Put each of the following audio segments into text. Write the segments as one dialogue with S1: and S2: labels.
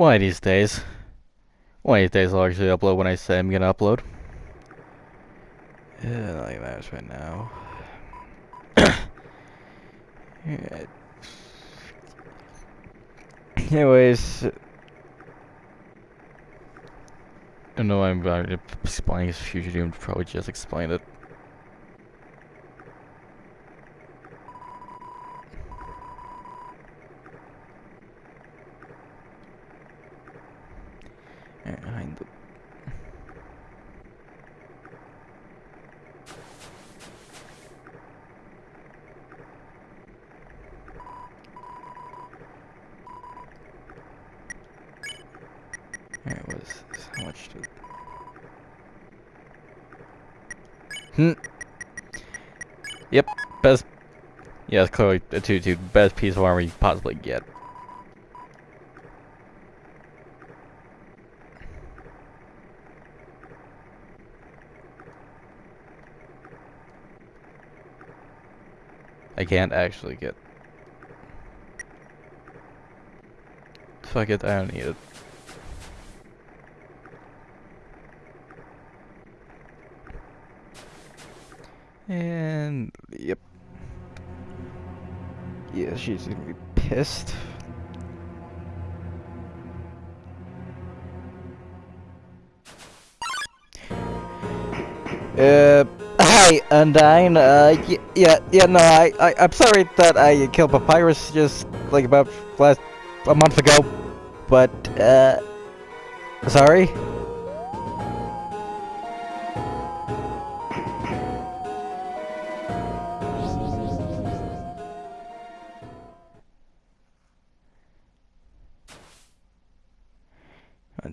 S1: One of these days. One of these days I'll actually upload when I say I'm gonna upload. Yeah, matters right now. yeah. Anyways, I don't know why I'm uh, about to explain his future doom. Probably just explained it. Behind the There it was. How much to... Hmm. Yep, best... It's clearly a 2-2. Best piece of armor you possibly get. I can't actually get... Fuck it, I don't need it. And yep. Yeah, she's gonna be pissed. Uh, hi, Undyne. Uh, yeah, yeah, no, I, I, I'm sorry that I killed Papyrus just like about last a month ago, but uh, sorry.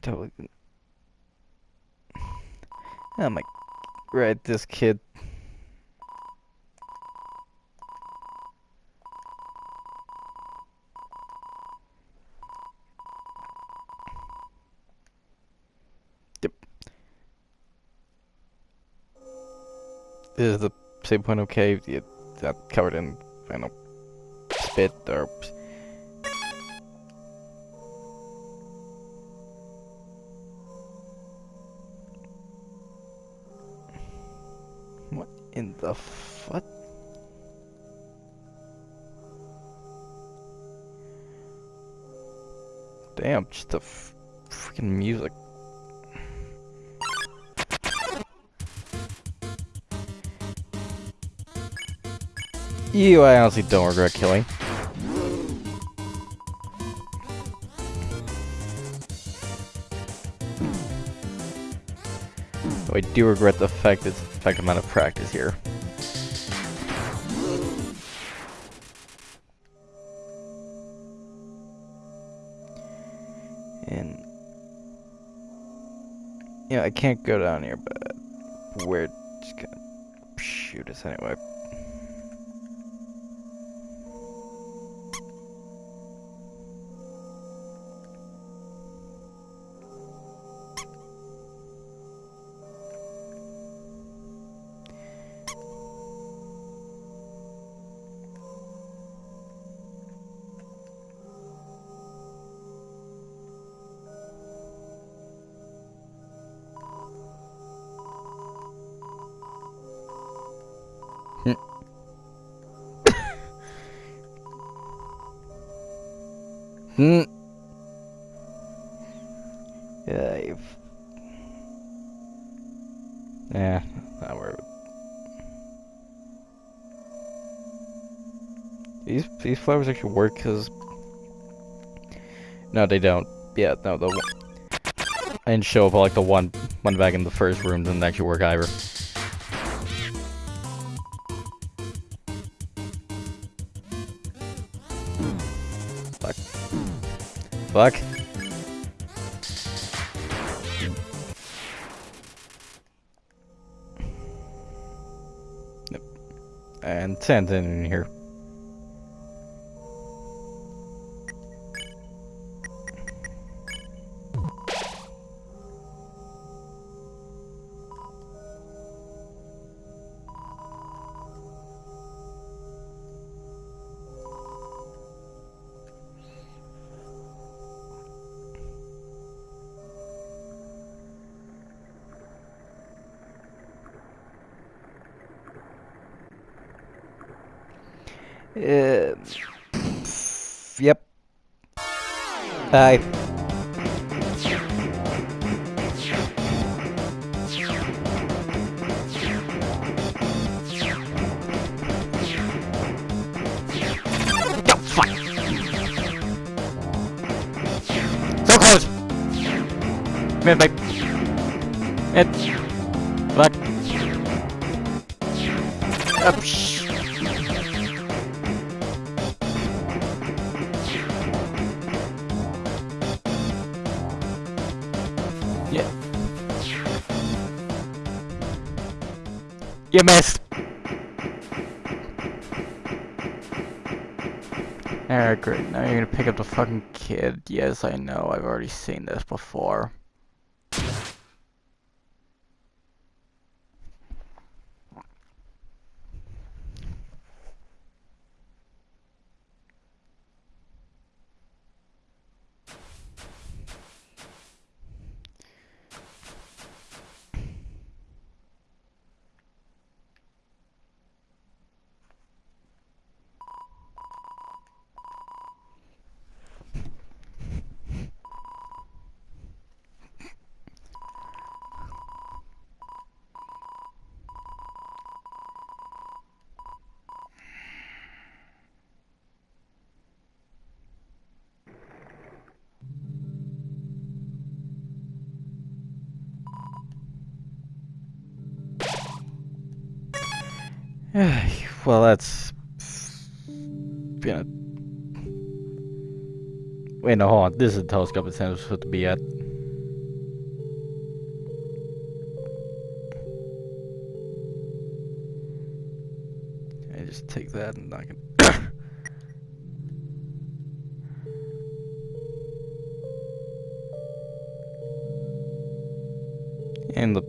S1: Totally. Oh my. Right, this kid. Yep. Is the same point okay? Yeah, that covered in, know, spit or in the fuck? Damn, just the freaking music. You, I honestly don't regret killing. I do regret the fact that the fact amount of practice here. And yeah, I can't go down here, but we're just gonna shoot us anyway. Hmm. Yeah. Yeah, not worried. These these flowers actually work because no, they don't. Yeah, no, the didn't show up like the one one back in the first room didn't actually work either. Fuck? Yep. And send in here. Uh, yep. Close! Come here, babe. It. Fuck. Oh, You missed. Alright, great. Now you're gonna pick up the fucking kid. Yes, I know. I've already seen this before. well, that's. Yeah. Wait, no, hold on. This is the telescope it's supposed to be at. I just take that and I can. and the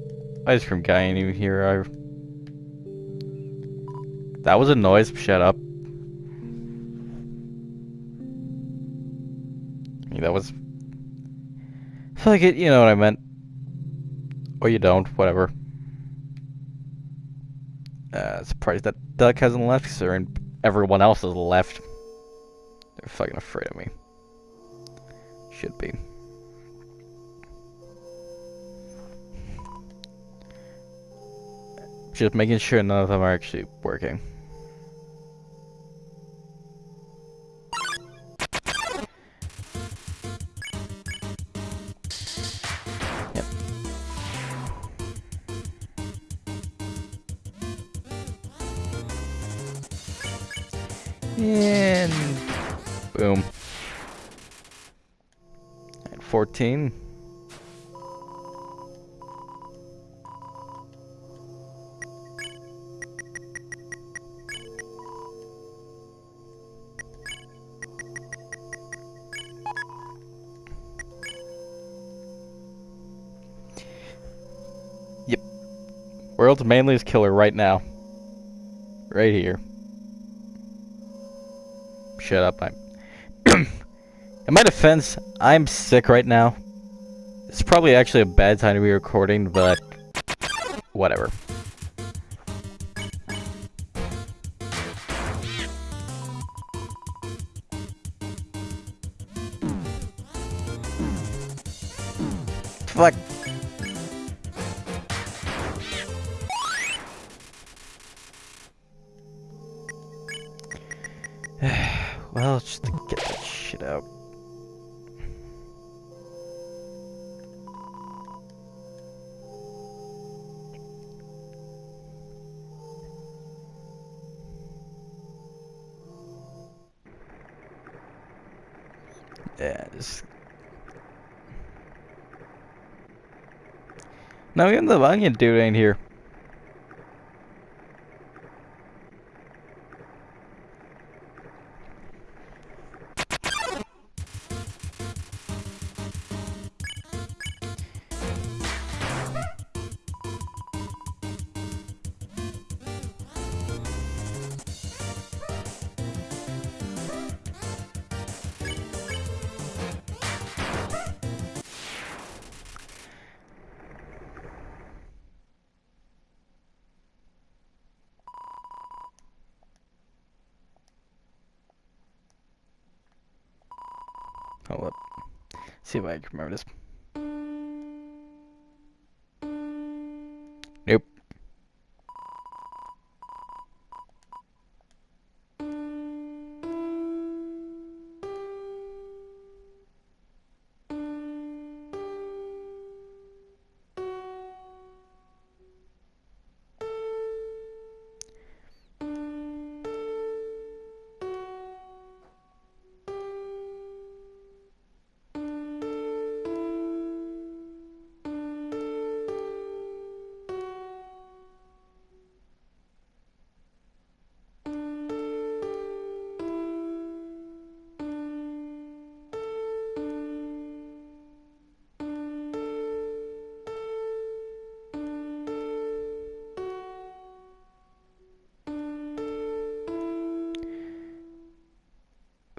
S1: ice cream guy ain't even here. I. That was a noise. Shut up. That was. Like it. You know what I meant. Or you don't. Whatever. Uh, surprised that Duck hasn't left, considering everyone else has left. They're fucking afraid of me. Should be. Just making sure none of them are actually working. Manliest killer right now. Right here. Shut up. I'm. In my defense, I'm sick right now. It's probably actually a bad time to be recording, but whatever. Fuck. Even the onion dude ain't here. Hold up. Uh, see if I can remember this.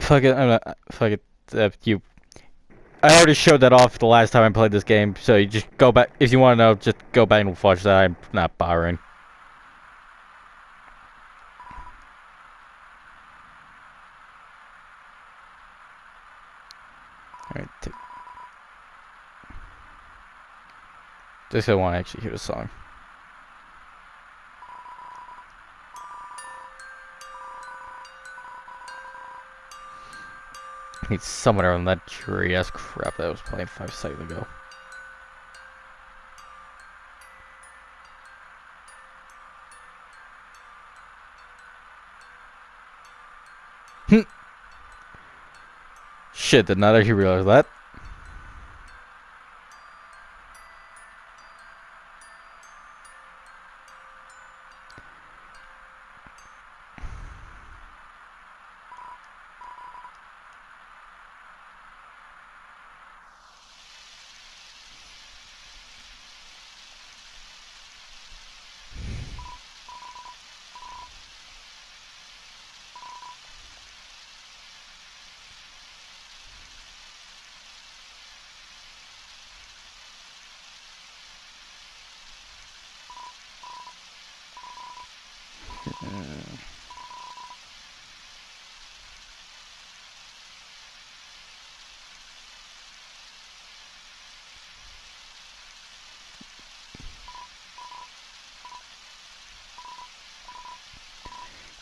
S1: Fuck it, I'm not, fuck it, uh, you. I already showed that off the last time I played this game, so you just go back, if you want to know, just go back and watch that, I'm not bothering. Alright, just I want to actually hear the song. He's somewhere on that tree ass crap that I was playing five seconds ago. Hmm. Shit, did not actually realize that.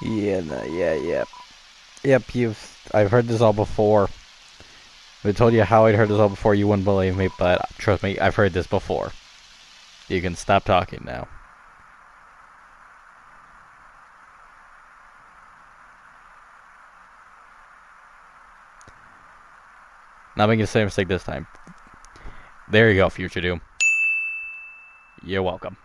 S1: Yeah, no, yeah, yeah. Yep, you've. I've heard this all before. I told you how I'd heard this all before, you wouldn't believe me, but trust me, I've heard this before. You can stop talking now. Not making the same mistake this time. There you go, Future Doom. You're welcome.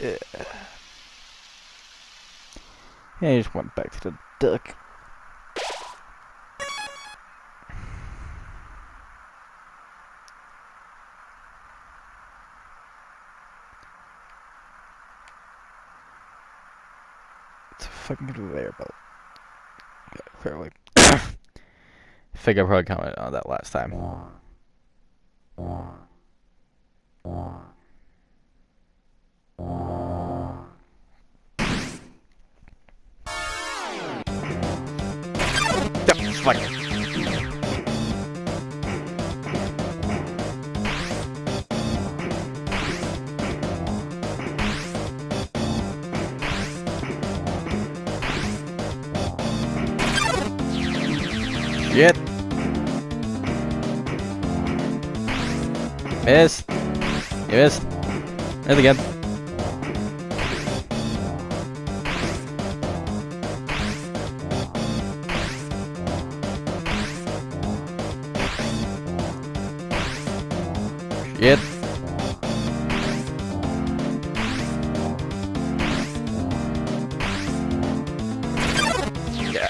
S1: Yeah. Yeah, he just went back to the duck. It's a fucking conveyor belt. Yeah, fairly. Figure I probably commented on that last time. Fuck. Shit. Missed. You missed. Missed again. Shit.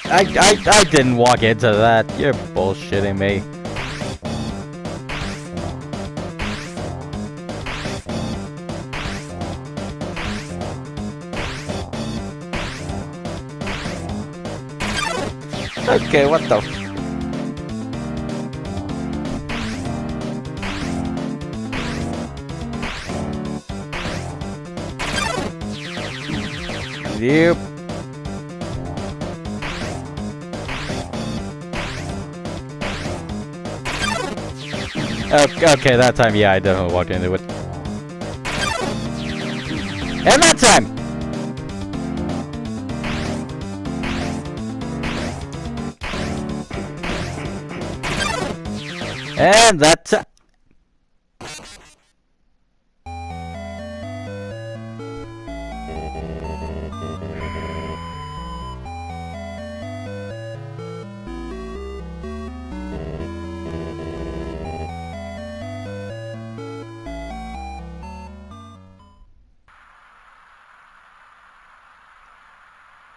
S1: I, I, I didn't walk into that. You're bullshitting me. Okay, what the Yep. Okay, oh, okay, that time, yeah, I definitely walked into it. And that time! And that it.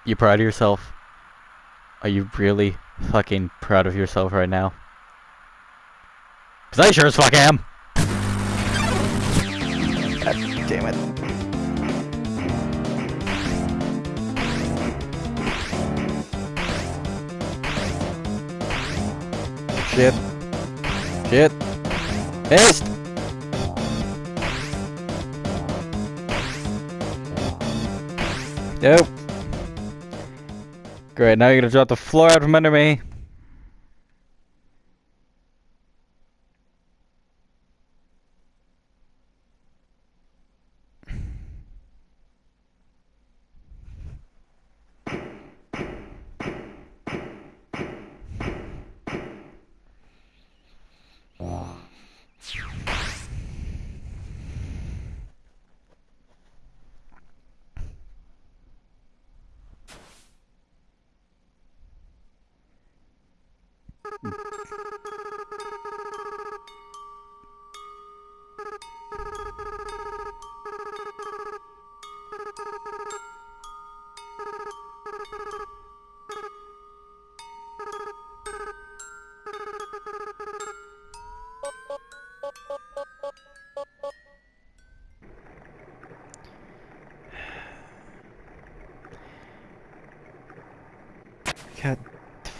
S1: You proud of yourself? Are you really fucking proud of yourself right now? Cause I sure as fuck am! God damn it. Shit. Shit. Missed! Nope. Great, now you're gonna drop the floor out from under me.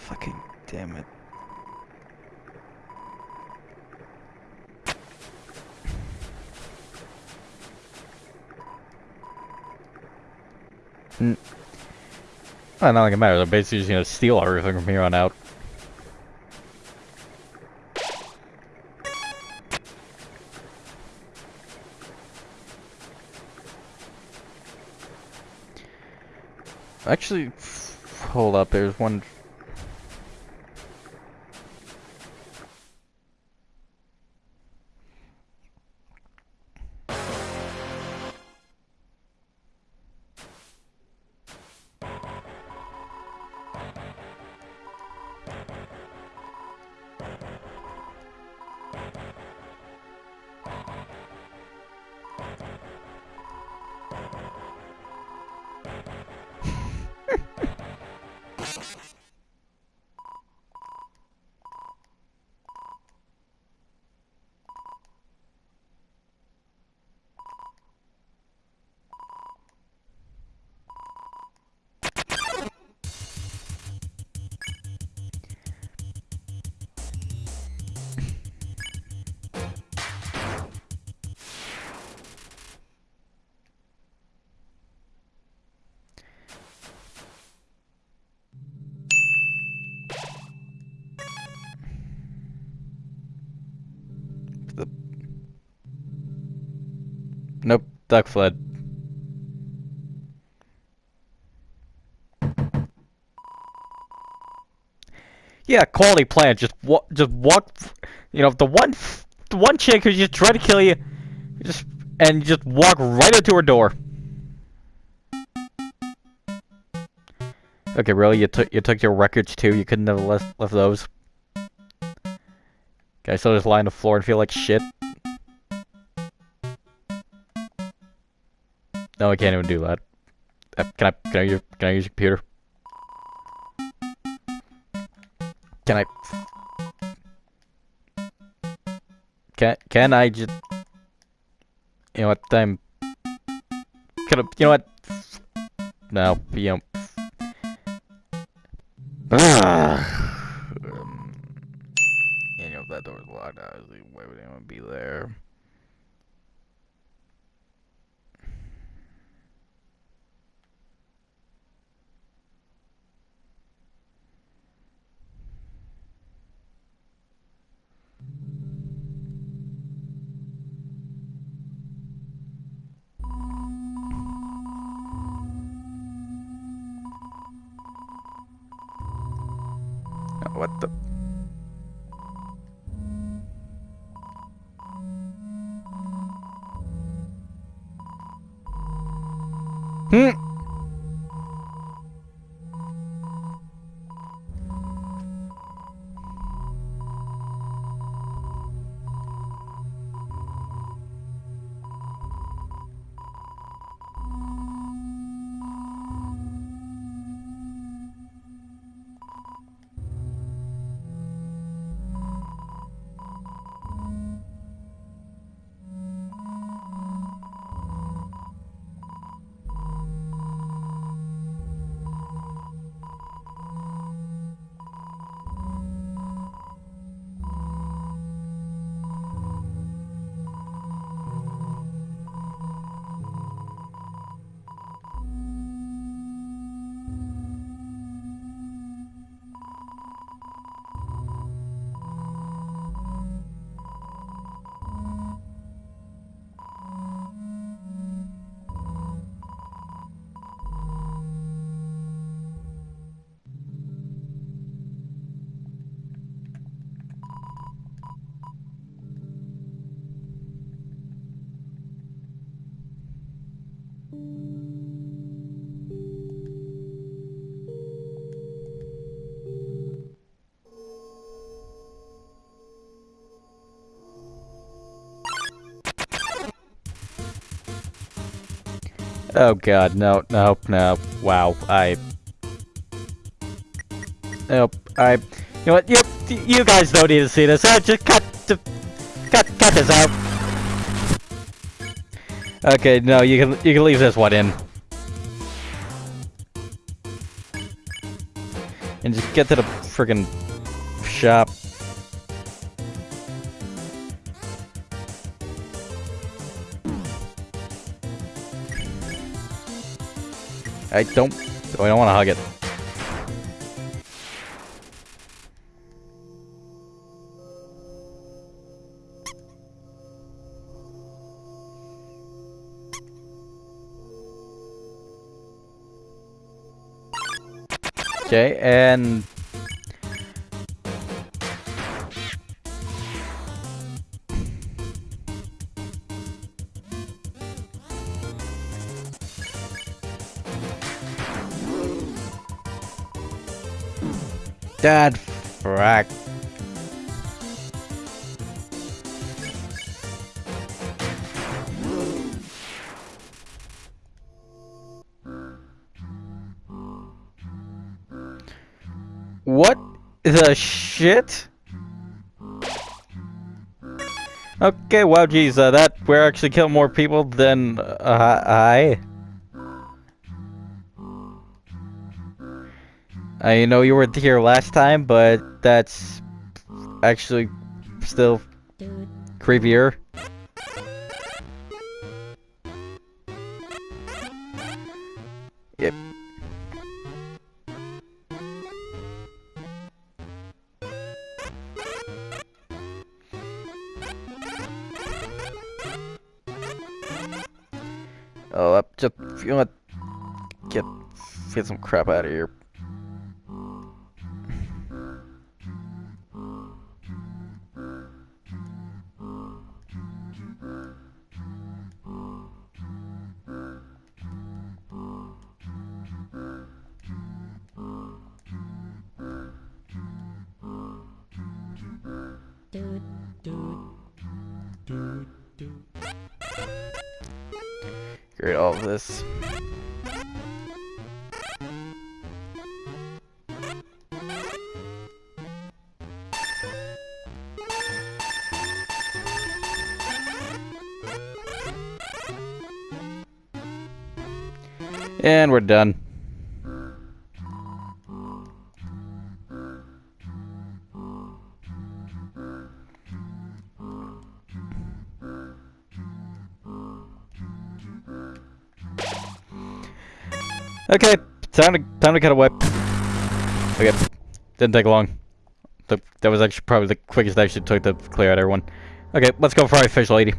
S1: Fucking damn it. Mm. Well, not like it matters. I'm basically just gonna steal everything from here on out. Actually, hold up. There's one duck fled. Yeah, quality plan. Just walk, just walk. You know, the one, the one chick who just tried to kill you, just and just walk right into her door. Okay, really? You took you took your records too? You couldn't have left left those? Okay, so just lie on the floor and feel like shit. No, I can't even do that. Uh, can I, can I use, can I use your computer? Can I... Can, can I just... You know what, I'm... Can I, you know what? No, you know... Um, you know, if that door's locked, obviously, why would anyone be there? What the? Oh god, no, no, no. Wow, I... Nope, I... You know what, you, you guys don't need to see this. I just cut, the... cut, cut this out. Okay, no, you can, you can leave this one in. And just get to the friggin' shop. I don't... I don't want to hug it. Okay, and... Dad, frack. What the shit? Okay, wow, geez, uh, that we're actually killing more people than uh, I. I know you were here last time, but that's actually still creepier. Yep. Oh, up just? Get get some crap out of here. done. Okay, time to time to cut away. Okay, didn't take long. The, that was actually probably the quickest I actually took to clear out everyone. Okay, let's go for our official lady.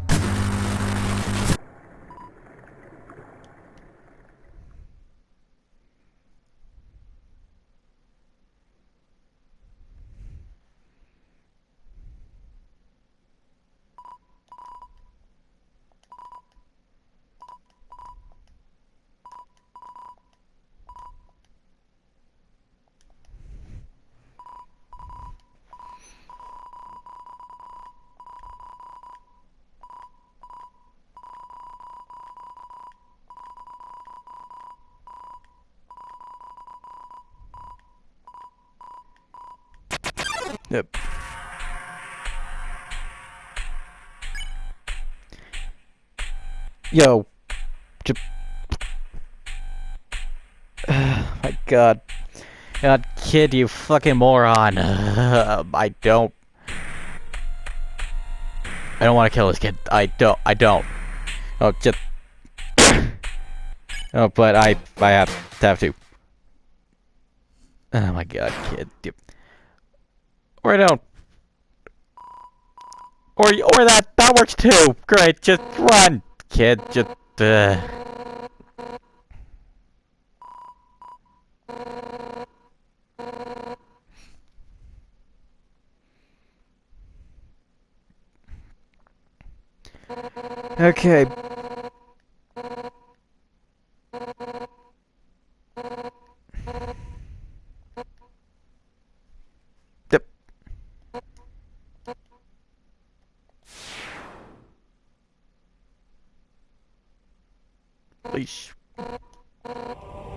S1: Yo. J my god. God, kid, you fucking moron. Uh, I don't. I don't want to kill this kid. I don't. I don't. Oh, just. oh, but I. I have to have to. Oh my god, kid. Yep. Or I don't. Or or that that works too. Great, just run, kid. Just. Uh. Okay. I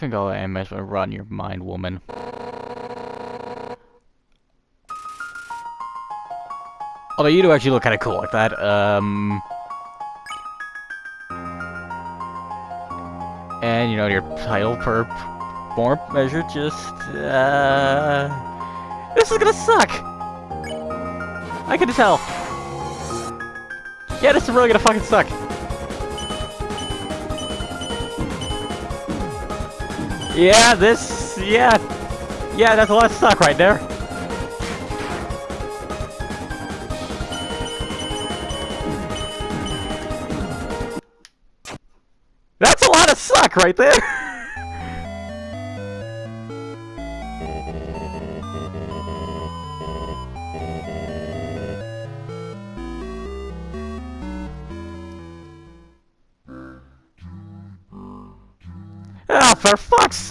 S1: think all I am is a run your mind, woman. Although you do actually look kind of cool like that. Um, and you know your title per form measure just uh, this is gonna suck. I can tell. Yeah, this is really gonna fucking suck. Yeah, this, yeah, yeah, that's a lot of suck right there. That's a lot of suck right there.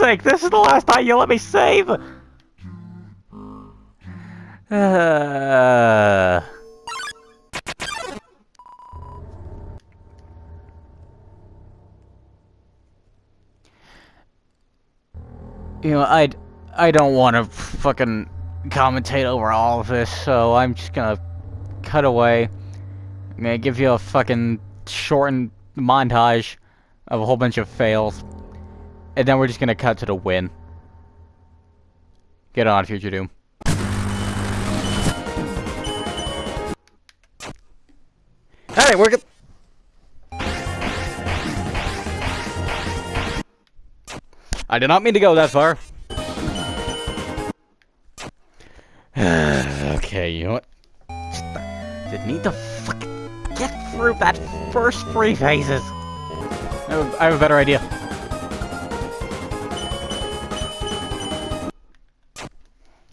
S1: sake, this is the last time you let me save! Uh... You know, I, I don't want to fucking commentate over all of this, so I'm just gonna cut away. I'm gonna give you a fucking shortened montage of a whole bunch of fails. And then we're just gonna cut to the win. Get on, Future Doom. Alright, we're good. I did not mean to go that far. okay, you know what? Just need to fucking get through that first three phases. I have a better idea.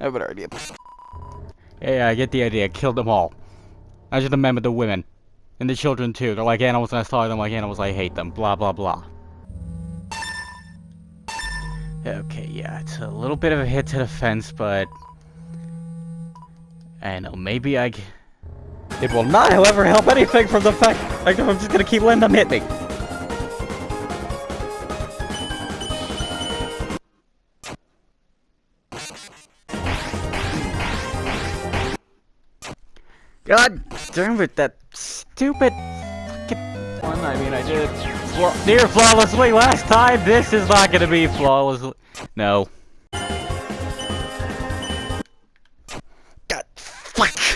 S1: Have a better idea. I get the idea. Kill them all. I just remember the women. And the children too. They're like animals and I saw them like animals, I hate them. Blah blah blah. Okay, yeah, it's a little bit of a hit to the fence, but... I know, maybe I... It will not, however, help anything from the fact like, I'm just gonna keep letting them hit me. God damn it, that stupid one. I mean, I did fla near flawlessly last time. This is not gonna be flawlessly. No. God fuck.